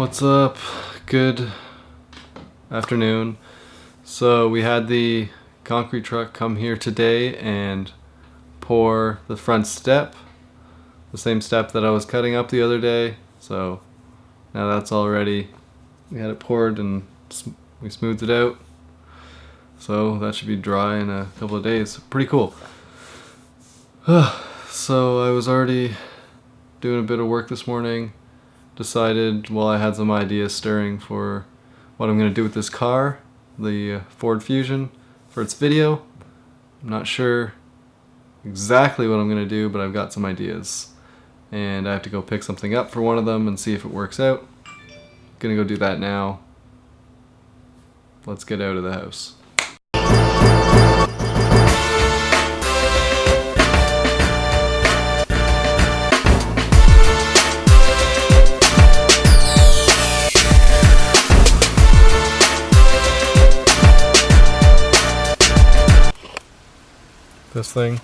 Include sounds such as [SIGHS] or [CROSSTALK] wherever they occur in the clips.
what's up? Good afternoon. So we had the concrete truck come here today and pour the front step, the same step that I was cutting up the other day. So now that's all ready. We had it poured and we smoothed it out. So that should be dry in a couple of days. Pretty cool. [SIGHS] so I was already doing a bit of work this morning. Decided, well, I had some ideas stirring for what I'm going to do with this car, the uh, Ford Fusion, for its video. I'm not sure exactly what I'm going to do, but I've got some ideas. And I have to go pick something up for one of them and see if it works out. Gonna go do that now. Let's get out of the house. This thing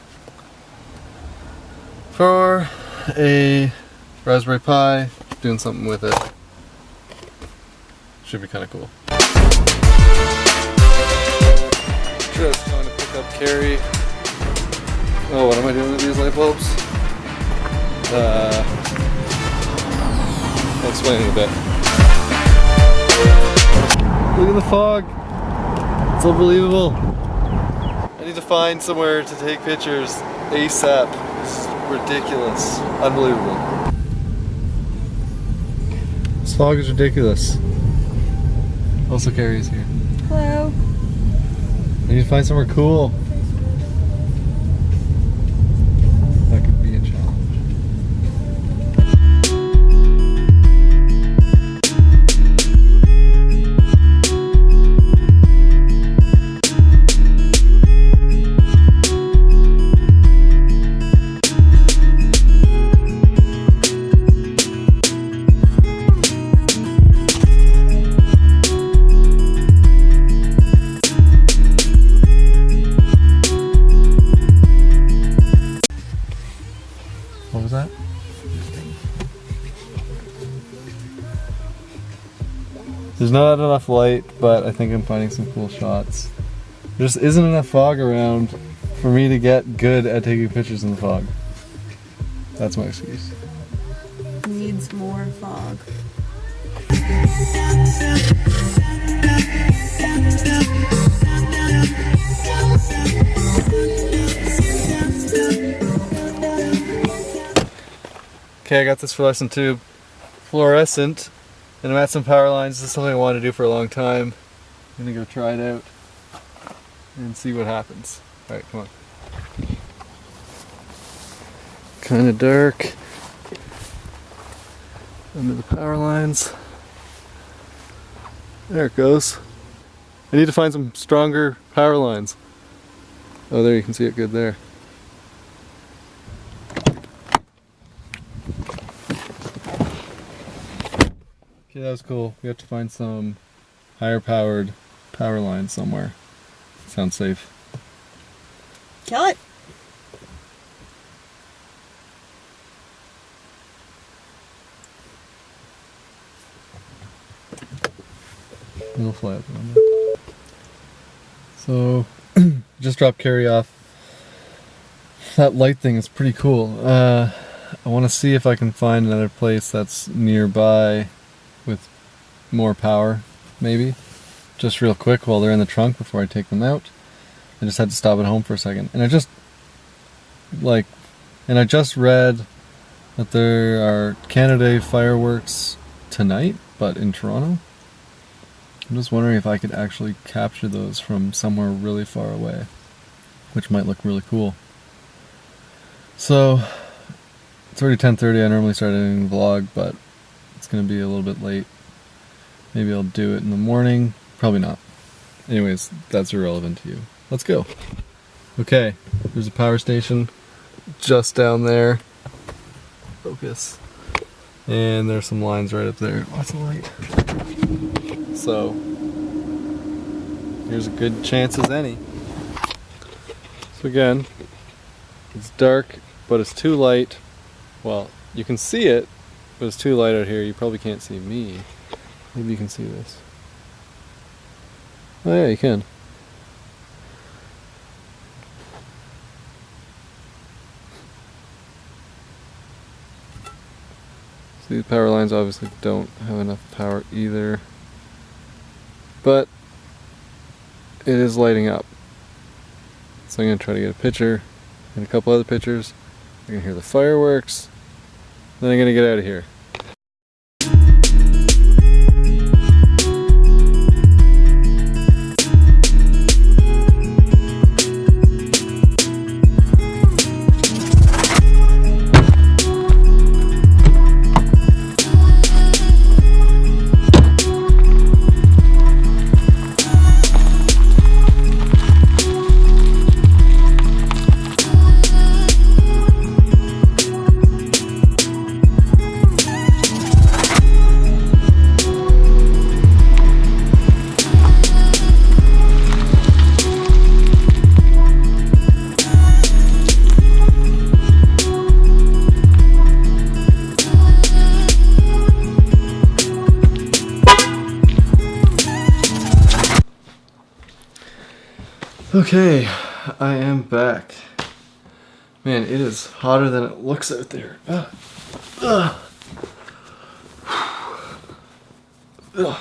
for a Raspberry Pi, doing something with it. Should be kind of cool. Just going to pick up Carrie. Oh, what am I doing with these light bulbs? Uh, I'll explain in a bit. Look at the fog. It's unbelievable to find somewhere to take pictures ASAP. This is ridiculous. Unbelievable. This fog is ridiculous. Also Carrie's here. Hello. I need to find somewhere cool. There's not enough light, but I think I'm finding some cool shots. There just isn't enough fog around for me to get good at taking pictures in the fog. That's my excuse. Needs more fog. Okay, I got this fluorescent tube. Fluorescent and I'm at some power lines. This is something I wanted to do for a long time. I'm gonna go try it out and see what happens. Alright, come on. Kinda dark. Under the power lines. There it goes. I need to find some stronger power lines. Oh, there you can see it good there. That was cool. We have to find some higher powered power line somewhere. Sounds safe. Kill it. It'll fly up So, [CLEARS THROAT] just dropped Carrie off. That light thing is pretty cool. Uh, I want to see if I can find another place that's nearby more power, maybe. Just real quick while they're in the trunk before I take them out. I just had to stop at home for a second. And I just, like, and I just read that there are Canada fireworks tonight, but in Toronto. I'm just wondering if I could actually capture those from somewhere really far away, which might look really cool. So, it's already 10.30, I normally start editing the vlog, but it's going to be a little bit late. Maybe I'll do it in the morning. Probably not. Anyways, that's irrelevant to you. Let's go. Okay, there's a power station just down there. Focus. And there's some lines right up there. Lots of light. So, here's a good chance as any. So again, it's dark, but it's too light. Well, you can see it, but it's too light out here. You probably can't see me. Maybe you can see this. Oh yeah, you can. So these power lines obviously don't have enough power either. But it is lighting up. So I'm going to try to get a picture and a couple other pictures. I'm going to hear the fireworks. Then I'm going to get out of here. Okay, I am back. Man, it is hotter than it looks out there. Ugh. Ugh.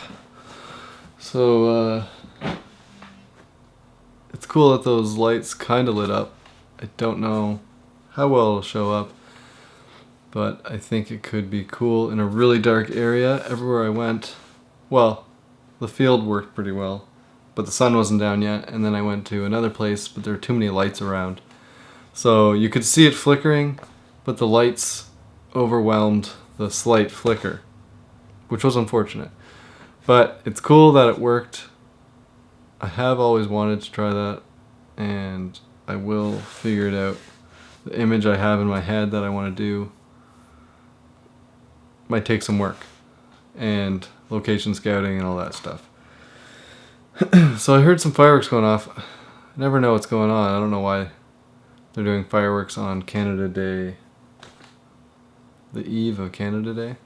So, uh, it's cool that those lights kind of lit up. I don't know how well it'll show up, but I think it could be cool in a really dark area. Everywhere I went, well, the field worked pretty well but the sun wasn't down yet. And then I went to another place, but there were too many lights around. So you could see it flickering, but the lights overwhelmed the slight flicker, which was unfortunate. But it's cool that it worked. I have always wanted to try that, and I will figure it out. The image I have in my head that I want to do might take some work, and location scouting and all that stuff. [CLEARS THROAT] so I heard some fireworks going off. I never know what's going on. I don't know why they're doing fireworks on Canada Day. The eve of Canada Day.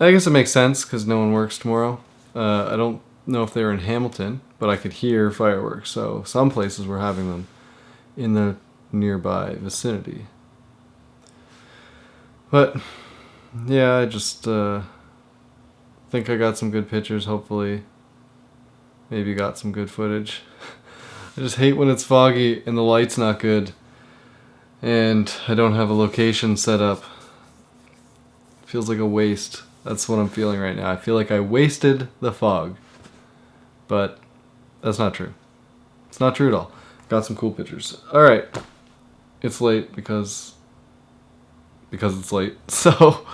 I guess it makes sense because no one works tomorrow. Uh, I don't know if they were in Hamilton, but I could hear fireworks. So some places were having them in the nearby vicinity. But yeah, I just uh, think I got some good pictures. Hopefully Maybe got some good footage. [LAUGHS] I just hate when it's foggy and the light's not good. And I don't have a location set up. feels like a waste. That's what I'm feeling right now. I feel like I wasted the fog. But that's not true. It's not true at all. Got some cool pictures. Alright. It's late because because it's late. [LAUGHS] So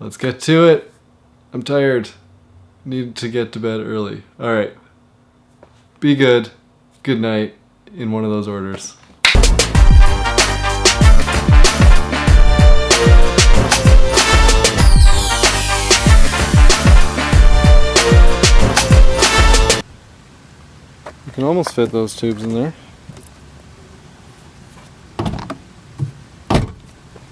let's get to it. I'm tired need to get to bed early. All right. Be good. Good night in one of those orders. You can almost fit those tubes in there.